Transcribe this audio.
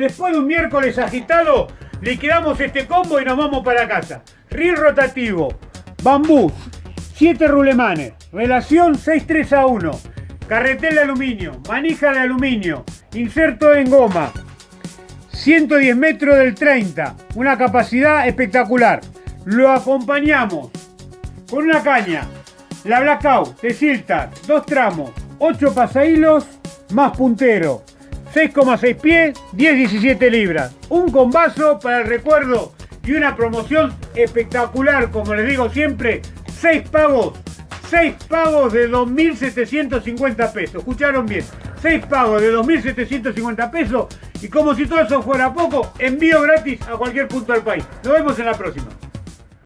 Después de un miércoles agitado, liquidamos este combo y nos vamos para casa. Reel rotativo, bambú, 7 rulemanes, relación 6-3 a 1, carretel de aluminio, manija de aluminio, inserto en goma, 110 metros del 30, una capacidad espectacular. Lo acompañamos con una caña, la Blackout de Siltar, dos tramos, 8 pasahilos más puntero, 6,6 pies, 10-17 libras. Un combazo para el recuerdo y una promoción espectacular, como les digo siempre, 6 pagos, 6 pagos de 2.750 pesos. Escucharon bien, 6 pagos de 2.750 pesos y como si todo eso fuera poco, envío gratis a cualquier punto del país. Nos vemos en la próxima.